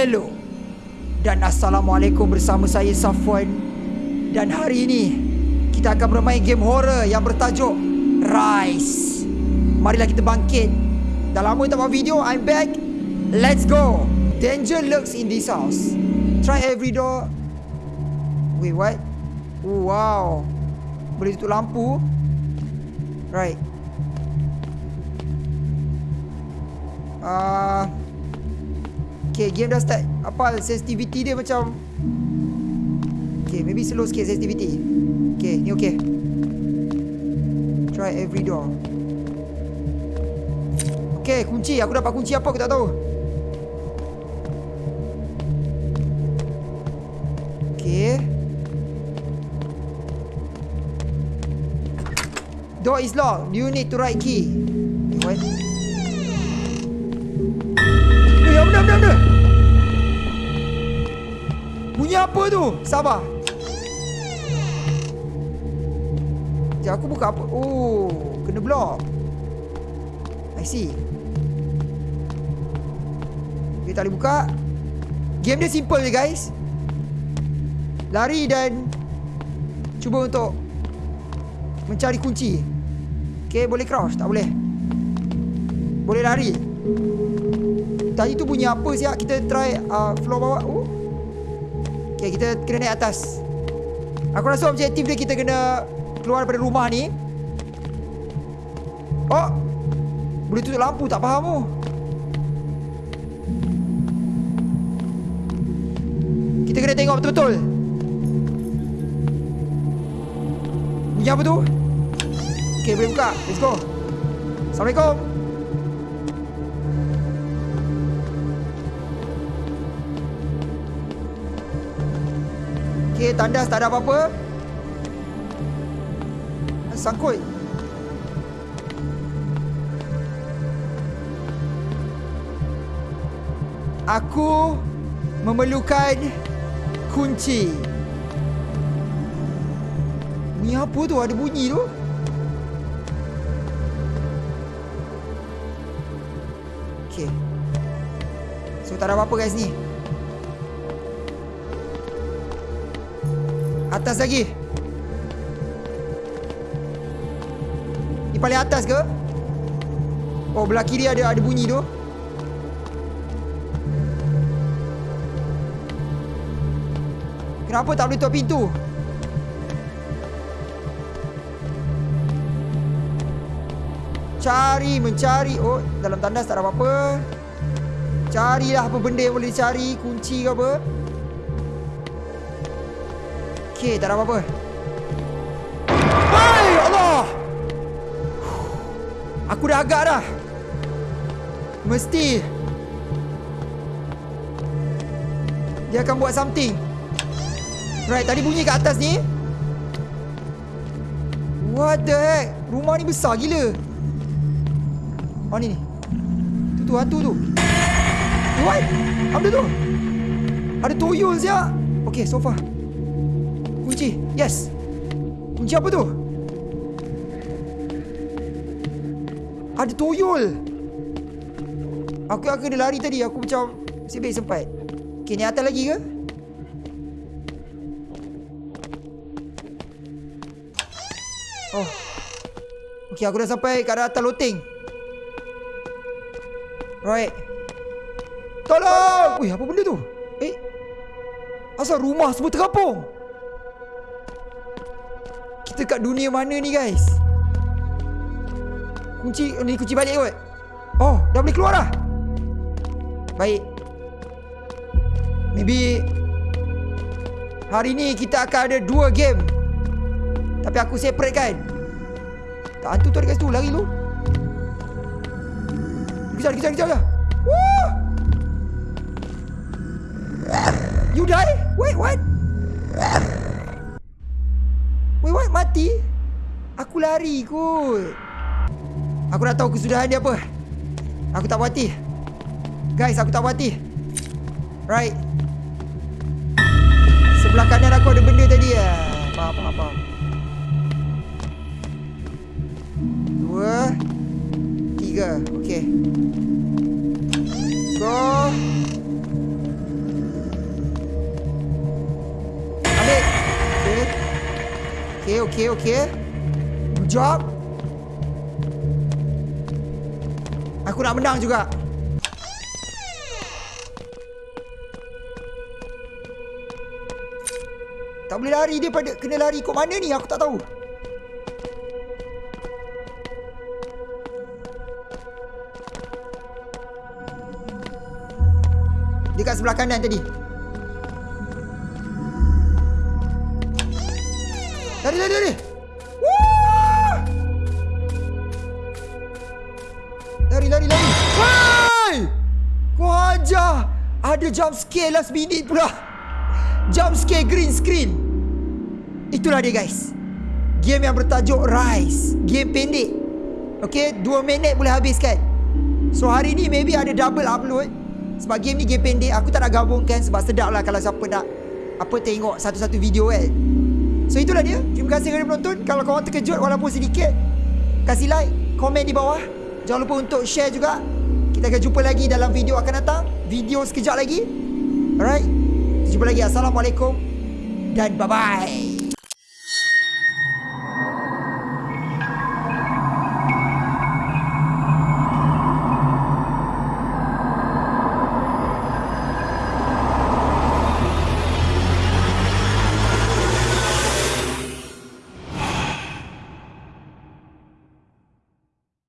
Hello Dan Assalamualaikum bersama saya Safwan. Dan hari ini Kita akan bermain game horror yang bertajuk Rise. Marilah kita bangkit. Dah lama tak buat video I'm back. Let's go. Danger lurks in this house. Try every door. Wait what? Oh, Wow. Boleh tutup lampu? Right. Uh, okay, game dah start. Apa sensitivity dia macam Okay, maybe slow sikit sensitivity Okay, ni okay. Try every door. Okay, kunci. Aku dapat kunci apa aku tak tahu. Okay. Door is locked. You need to write key? What? Eh, benda, benda, benda. Bunyi apa tu? Sabar. Sekejap, aku buka apa? Oh, kena block. I see. Okay, tak boleh buka. Game dia simple je, guys. Lari dan cuba untuk mencari kunci. Okay, boleh crouch? Tak boleh. Boleh lari. Tadi tu bunyi apa siap Kita try uh, floor bawah oh. Okay kita kena naik atas. Aku rasa objektif dia kita kena Keluar daripada rumah ni. Oh Boleh tutup lampu tak faham tu. Kita kena tengok betul-betul. Bunyi apa tu? Okay boleh buka. Let's go. Assalamualaikum Okey, tandas tak ada apa-apa. Sangkut. Aku memerlukan kunci. Bunyi apa tu? Ada bunyi tu? Okey. So tak ada apa-apa guys ni. Atas lagi. Ni paling atas ke? Oh belah kiri ada ada bunyi tu. Kenapa tak boleh tutup pintu? Cari mencari. Oh dalam tandas tak ada apa-apa. Carilah apa benda yang boleh dicari Kunci ke apa Okey, tak ada apa-apa. Hai, Allah. Aku dah agak dah. Mesti. Dia akan buat something. Right, tadi bunyi kat atas ni. What the heck? Rumah ni besar gila. Oh ni ni. Tu tu hantu tu. What? Apa tu? Ada tuyul siap. Okay, so far. Kunci Yes. Kunci apa tu? Ada tuyul Aku aku kena lari tadi. Aku macam Sibik sempat. Okay ni atas lagi ke? Oh. Okay aku dah sampai Kat atas loteng Right. Tolong! Wih apa benda tu? Eh? Asal rumah semua terapung kita kat dunia mana ni guys? Kunci Ni kunci balik kot. Oh Dah boleh keluar dah? Baik. Maybe Hari ni kita akan ada dua game. Tapi aku separate kan? Tak hantu tu ada kat situ. Lari tu Kejar kejar kejar. Woo! You die? Wait what? Mati? Aku lari kot. Aku dah tahu kesudahan dia apa. Aku tak puati. Guys, aku tak puati. Right. Sebelah kanan aku ada benda tadi ya. Faham, faham, faham. Dua. Tiga. Okay. Okay, okay, okay. Good job. Aku nak menang juga. Tak boleh lari dia pada kena lari kok mana ni aku tak tahu. Dekat sebelah kanan tadi. Lari, lari, lari. Wah! Lari, lari, lari. Hai! Kau ajar. Ada jump scare last minute pula. Jump scare green screen. Itulah dia guys. Game yang bertajuk Rise. Game pendek. Okay, 2 minit boleh habiskan. So hari ni maybe ada double upload. Sebab game ni game pendek. Aku tak nak gabungkan sebab sedap lah kalau siapa nak apa tengok satu-satu video kan. So itulah dia. Terima kasih kerana menonton. Kalau korang terkejut walaupun sedikit, kasih like, komen di bawah. Jangan lupa untuk share juga. Kita akan jumpa lagi dalam video akan datang. Video sekejap lagi. Alright. Jumpa lagi. Assalamualaikum. Dan bye-bye.